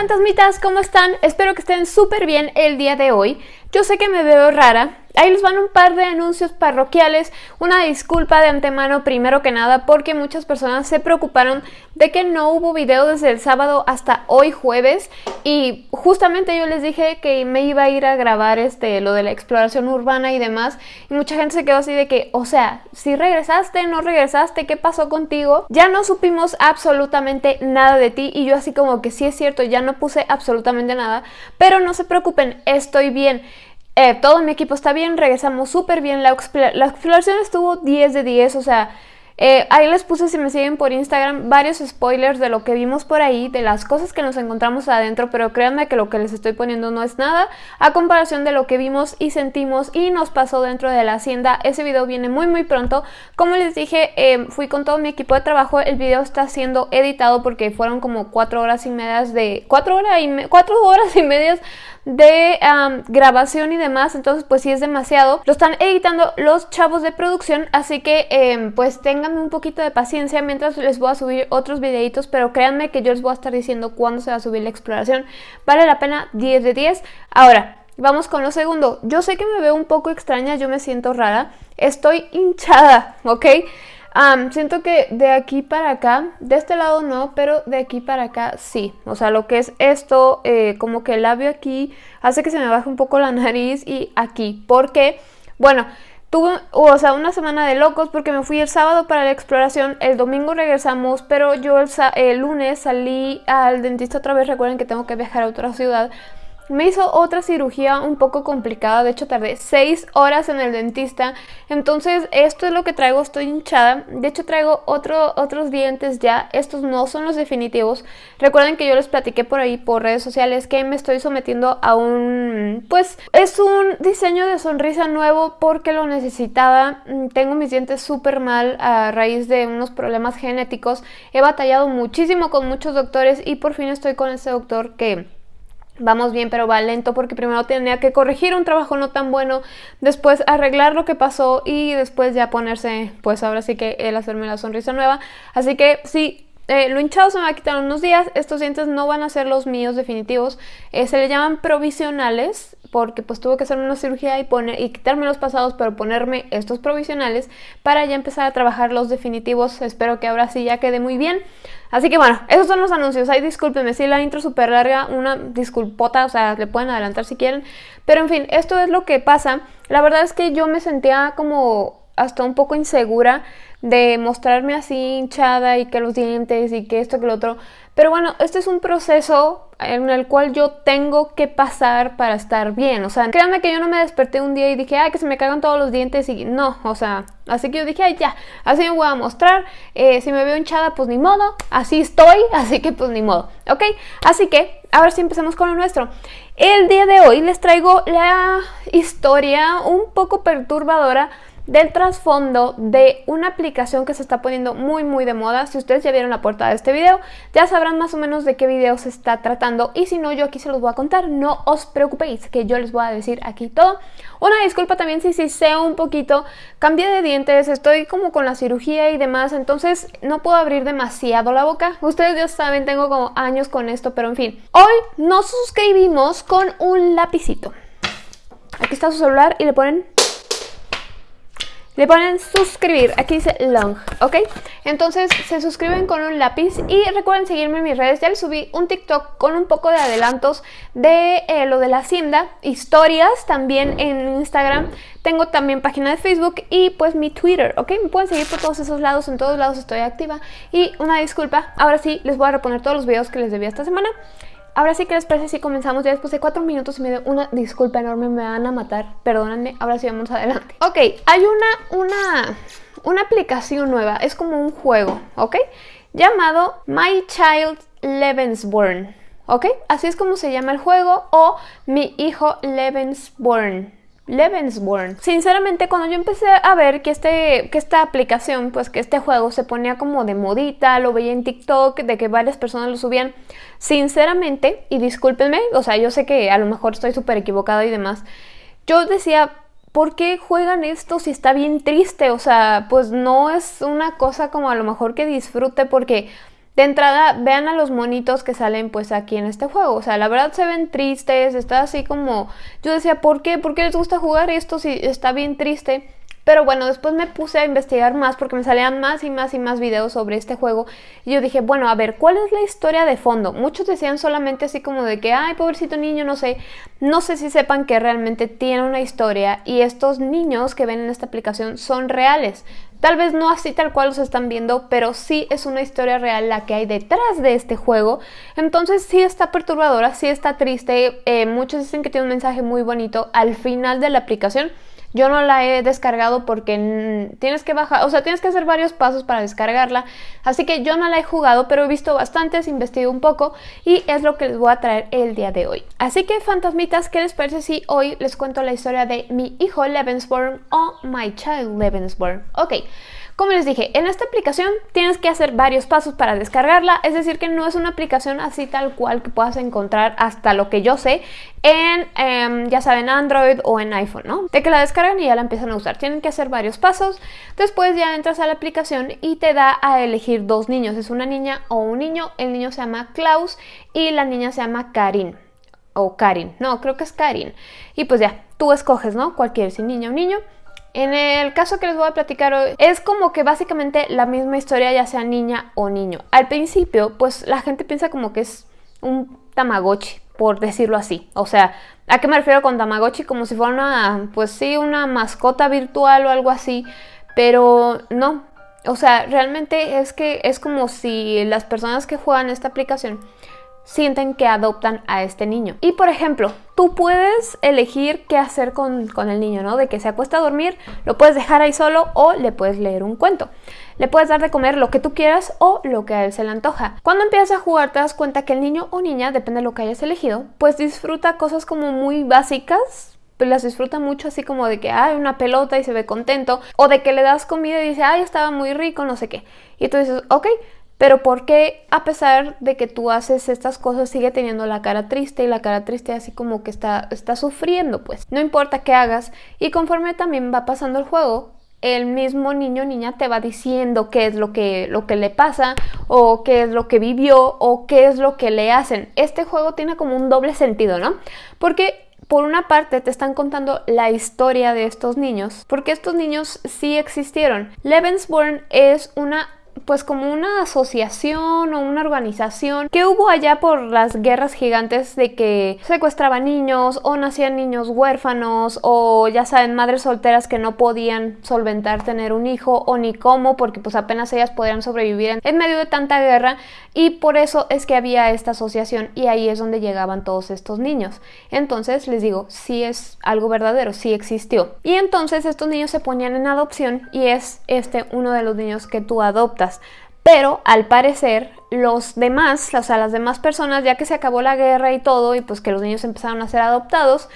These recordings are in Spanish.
fantasmitas, ¿cómo están? Espero que estén súper bien el día de hoy. Yo sé que me veo rara, Ahí les van un par de anuncios parroquiales, una disculpa de antemano primero que nada porque muchas personas se preocuparon de que no hubo video desde el sábado hasta hoy jueves. Y justamente yo les dije que me iba a ir a grabar este lo de la exploración urbana y demás. Y mucha gente se quedó así de que, o sea, si regresaste, no regresaste, ¿qué pasó contigo? Ya no supimos absolutamente nada de ti. Y yo así como que sí es cierto, ya no puse absolutamente nada, pero no se preocupen, estoy bien. Eh, todo mi equipo está bien, regresamos súper bien, la, la exploración estuvo 10 de 10, o sea, eh, ahí les puse, si me siguen por Instagram, varios spoilers de lo que vimos por ahí, de las cosas que nos encontramos adentro, pero créanme que lo que les estoy poniendo no es nada a comparación de lo que vimos y sentimos y nos pasó dentro de la hacienda. Ese video viene muy muy pronto. Como les dije, eh, fui con todo mi equipo de trabajo, el video está siendo editado porque fueron como 4 horas y medias de... 4 horas y, cuatro horas y medias de grabación y demás, entonces pues sí es demasiado. Lo están editando los chavos de producción, así que em, pues tengan un poquito de paciencia mientras les voy a subir otros videitos, pero créanme que yo les voy a estar diciendo cuándo se va a subir la exploración. Vale la pena 10 de 10. Ahora, Vamos con lo segundo. Yo sé que me veo un poco extraña, yo me siento rara. Estoy hinchada, ¿ok? siento que de aquí para acá, de este lado no, pero de aquí para acá sí. O sea, lo que es esto, eh, como que el labio aquí hace que se me baje un poco la nariz y aquí. Porque, bueno, tuve, o sea, una semana de locos porque me fui el sábado para la exploración, el domingo regresamos, pero yo el, el lunes salí al dentista otra vez. Recuerden que tengo que viajar a otra ciudad. Me hizo otra cirugía un poco complicada, de hecho tardé 6 horas en el dentista, entonces esto es lo que traigo, estoy hinchada, de hecho traigo otro, otros dientes ya, estos no son los definitivos, recuerden que yo les platiqué por ahí por redes sociales que me estoy sometiendo a un, pues es un diseño de sonrisa nuevo porque lo necesitaba, mm, tengo mis dientes súper mal a raíz de unos problemas genéticos, he batallado muchísimo con muchos doctores y por fin estoy con ese doctor que vamos bien pero va lento porque primero tenía que corregir un trabajo no tan bueno, después arreglar lo que pasó y después ya ponerse, pues ahora sí que el hacerme la sonrisa nueva. Así que sí, eh, lo hinchado se me va a quitar unos días, estos dientes no van a ser los míos definitivos, eh, se le llaman provisionales porque pues tuve que hacerme una cirugía y, poner, y quitarme los pasados pero ponerme estos provisionales para ya empezar a trabajar los definitivos, espero que ahora sí ya quede muy bien. Así que bueno, esos son los anuncios. Ay, discúlpenme, si la intro súper larga, una disculpota, o sea, le pueden adelantar si quieren. Pero en fin, esto es lo que pasa. La verdad es que yo me sentía como hasta un poco insegura de mostrarme así hinchada y que los dientes y que esto que lo otro. Pero bueno, este es un proceso en el cual yo tengo que pasar para estar bien. O sea, créanme que yo no me desperté un día y dije, ay, que se me cagan todos los dientes y no, o sea, así que yo dije, ay, ya, así me voy a mostrar. Eh, si me veo hinchada, pues ni modo, así estoy, así que pues ni modo, ¿ok? Así que, ahora sí empecemos con lo nuestro. El día de hoy les traigo la historia un poco perturbadora del trasfondo de una aplicación que se está poniendo muy muy de moda. Si ustedes ya vieron la portada de este video, ya sabrán más o menos de qué video se está tratando y si no, yo aquí se los voy a contar. No os preocupéis, que yo les voy a decir aquí todo. Una disculpa también si, sé un poquito, cambié de dientes, estoy como con la cirugía y demás, entonces no puedo abrir demasiado la boca. Ustedes ya saben, tengo como años con esto, pero en fin. Hoy nos suscribimos con un lapicito. Aquí está su celular y le ponen le ponen suscribir, aquí dice long, ¿ok? Entonces se suscriben con un lápiz y recuerden seguirme en mis redes, ya les subí un TikTok con un poco de adelantos de eh, lo de la hacienda, historias también en Instagram, tengo también página de Facebook y pues mi Twitter, ¿ok? Me pueden seguir por todos esos lados, en todos lados estoy activa. Y una disculpa, ahora sí les voy a reponer todos los videos que les debía esta semana Ahora sí que les parece si comenzamos ya después de cuatro minutos y medio. Una disculpa enorme, me van a matar. Perdónenme, ahora sí vamos adelante. Ok, hay una, una, una aplicación nueva. Es como un juego, ¿ok? Llamado My Child Lebensborn. ¿Ok? Así es como se llama el juego o Mi Hijo Lebensborn. Lebensborn. Sinceramente, cuando yo empecé a ver que, este, que esta aplicación, pues que este juego se ponía como de modita, lo veía en TikTok, de que varias personas lo subían, sinceramente, y discúlpenme, o sea, yo sé que a lo mejor estoy súper equivocada y demás, yo decía, ¿por qué juegan esto si está bien triste? O sea, pues no es una cosa como a lo mejor que disfrute porque de entrada, vean a los monitos que salen pues aquí en este juego. O sea, la verdad se ven tristes, está así como... Yo decía, ¿por qué? ¿Por qué les gusta jugar esto si está bien triste? Pero bueno, después me puse a investigar más porque me salían más y más y más videos sobre este juego. Y yo dije, bueno, a ver, ¿cuál es la historia de fondo? Muchos decían solamente así como de que, ay, pobrecito niño, no sé. No sé si sepan que realmente tiene una historia y estos niños que ven en esta aplicación son reales. Tal vez no así tal cual los están viendo, pero sí es una historia real la que hay detrás de este juego. Entonces sí está perturbadora, sí está triste. Eh, muchos dicen que tiene un mensaje muy bonito al final de la aplicación. Yo no la he descargado porque tienes que bajar, o sea, tienes que hacer varios pasos para descargarla. Así que yo no la he jugado, pero he visto bastantes, investido un poco y es lo que les voy a traer el día de hoy. Así que fantasmitas, ¿qué les parece si hoy les cuento la historia de mi hijo Levensborn o My Child Levensborn? Ok. Como les dije, en esta aplicación tienes que hacer varios pasos para descargarla, es decir que no es una aplicación así tal cual que puedas encontrar hasta lo que yo sé en, em, ya saben, Android o en iPhone, ¿no? De que la descargan y ya la empiezan a usar. Tienen que hacer varios pasos, después ya entras a la aplicación y te da a elegir dos niños, es una niña o un niño, el niño se llama Klaus y la niña se llama Karin o Karin, no, creo que es Karin. Y pues ya, tú escoges, ¿no? Cualquier, si niña o niño. En el caso que les voy a platicar hoy, es como que básicamente la misma historia ya sea niña o niño. Al principio, pues la gente piensa como que es un tamagotchi, por decirlo así. O sea, ¿a qué me refiero con tamagotchi? Como si fuera una, pues sí, una mascota virtual o algo así. Pero no, o sea, realmente es que es como si las personas que juegan esta aplicación sienten que adoptan a este niño. Y por ejemplo, tú puedes elegir qué hacer con, el niño, ¿no? De que se acuesta a dormir, lo puedes dejar ahí solo o le puedes leer un cuento. Le puedes dar de comer lo que tú quieras o lo que a él se le antoja. Cuando empiezas a jugar te das cuenta que el niño o niña, depende de lo que hayas elegido, pues disfruta cosas como muy básicas, pues las disfruta mucho así como de que hay una pelota y se ve contento o de que le das comida y dice, ay, estaba muy rico, no sé qué. Y tú dices, ok, pero ¿por qué a pesar de que tú haces estas cosas sigue teniendo la cara triste y la cara triste así como que está, está sufriendo? Pues no importa qué hagas y conforme también va pasando el juego, el mismo niño o niña te va diciendo qué es lo que, lo que le pasa o qué es lo que vivió o qué es lo que le hacen. Este juego tiene como un doble sentido, ¿no? Porque por una parte te están contando la historia de estos niños, porque estos niños sí existieron. Levensborn es una pues como una asociación o una organización que hubo allá por las guerras gigantes de que secuestraban niños o nacían niños huérfanos o ya saben madres solteras que no podían solventar tener un hijo o ni cómo porque pues apenas ellas podían sobrevivir en medio de tanta guerra y por eso es que había esta asociación y ahí es donde llegaban todos estos niños. Entonces les digo, sí es algo verdadero, sí existió. Y entonces estos niños se ponían en adopción y es este uno de los niños que tú adoptas. Pero al parecer los demás, o sea, las demás personas, ya que se acabó la guerra y todo, y pues que los niños empezaron a ser adoptados,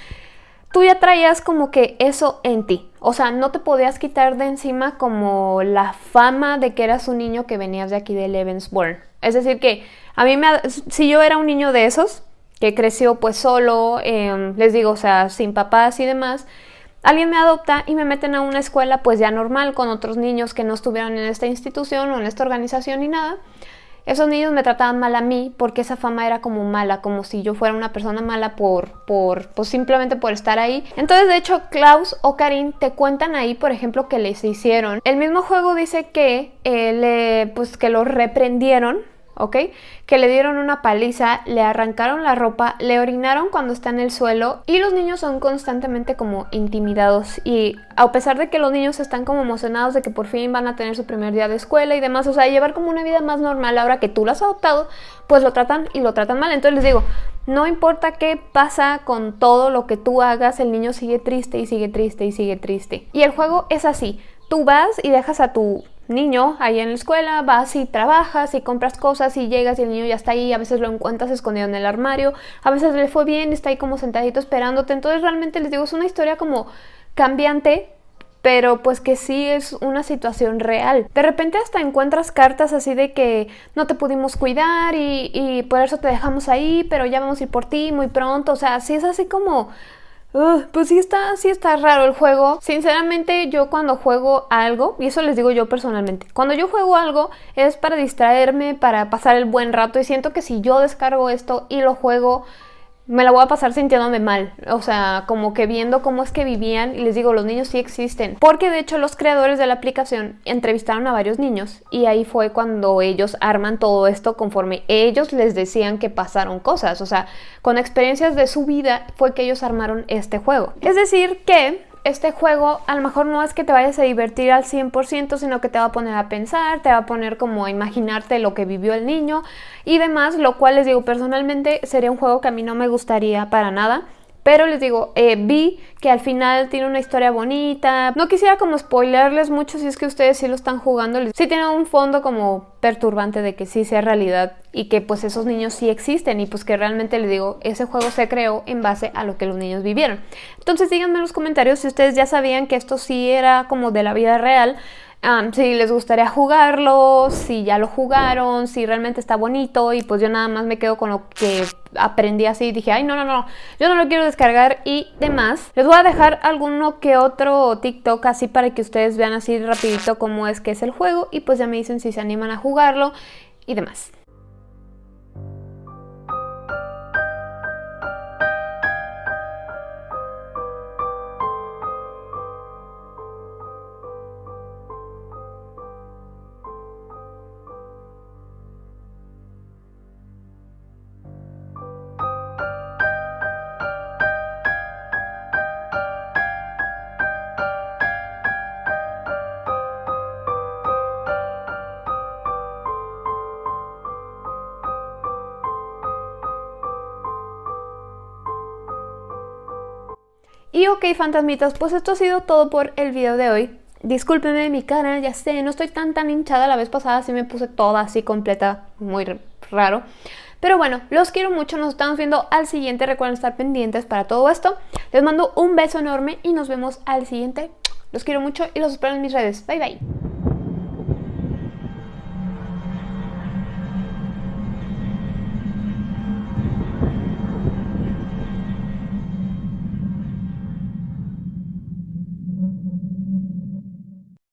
tú ya traías como que eso en ti. O sea, no te podías quitar de encima como la fama de que eras un niño que venías de aquí de Levensborn. Es decir, que a mí me... Si yo era un niño de esos, que creció pues solo, em, les digo, o sea, sin papás y demás, Alguien me adopta y me meten a una escuela pues ya normal con otros niños que no estuvieron en esta institución o en esta organización ni nada. Esos niños me trataban mal a mí porque esa fama era como mala, como si yo fuera una persona mala por, por, pues simplemente por estar ahí. Entonces, de hecho, Klaus o Karin te cuentan ahí, por ejemplo, que les hicieron. El mismo juego dice que, eh, le, pues, que reprendieron ¿ok? Que le dieron una paliza, le arrancaron la ropa, le orinaron cuando está en el suelo y los niños son constantemente como intimidados y a pesar de que los niños están como emocionados de que por fin van a tener su primer día de escuela y demás, o sea, llevar como una vida más normal ahora que tú lo has adoptado, pues lo tratan y lo tratan mal. Entonces les digo, no importa qué pasa con todo lo que tú hagas, el niño sigue triste y sigue triste y sigue triste. Y el juego es así, tú vas y dejas a tu niño ahí en la escuela, vas y trabajas y compras cosas y llegas y el niño ya está ahí, a veces lo encuentras escondido en el armario, a veces le fue bien está ahí como sentadito esperándote, entonces realmente les digo, es una historia como cambiante, pero pues que sí es una situación real. De repente hasta encuentras cartas así de que no te pudimos cuidar y, y por eso te dejamos ahí, pero ya vamos a ir por ti muy pronto, o sea, sí es así como pues sí está, sí está raro el juego. Sinceramente, yo cuando juego algo, y eso les digo yo personalmente, cuando yo juego algo es para distraerme, para pasar el buen rato. Y siento que si yo descargo esto y lo juego, me la voy a pasar sintiéndome mal, o sea, como que viendo cómo es que vivían y les digo, los niños sí existen, porque de hecho los creadores de la aplicación entrevistaron a varios niños y ahí fue cuando ellos arman todo esto conforme ellos les decían que pasaron cosas, o sea, con experiencias de su vida fue que ellos armaron este juego. Es decir que este juego a lo mejor no es que te vayas a divertir al 100%, sino que te va a poner a pensar, te va a poner como a imaginarte lo que vivió el niño y demás, lo cual les digo, personalmente sería un juego que a mí no me gustaría para nada. Pero les digo, eh, vi que al final tiene una historia bonita. No quisiera como spoilerles mucho si es que ustedes sí lo están jugando. Sí tiene un fondo como perturbante de que sí sea realidad y que pues esos niños sí existen y pues que realmente les digo, ese juego se creó en base a lo que los niños vivieron. Entonces díganme en los comentarios si ustedes ya sabían que esto sí era como de la vida real si les gustaría jugarlo, si ya lo jugaron, si realmente está bonito y pues yo nada más me quedo con lo que aprendí así y dije, ay no, no, no, yo no lo quiero descargar y demás. Les voy a dejar alguno que otro TikTok así para que ustedes vean así rapidito cómo es que es el juego y pues ya me dicen si se animan a jugarlo y demás. Y ok, fantasmitas, pues esto ha sido todo por el video de hoy. Discúlpenme mi cara, ya sé, no estoy tan tan hinchada. La vez pasada sí me puse toda así completa, muy raro. Pero bueno, los quiero mucho, nos estamos viendo al siguiente. Recuerden estar pendientes para todo esto. Les mando un beso enorme y nos vemos al siguiente. Los quiero mucho y los espero en mis redes. Bye bye.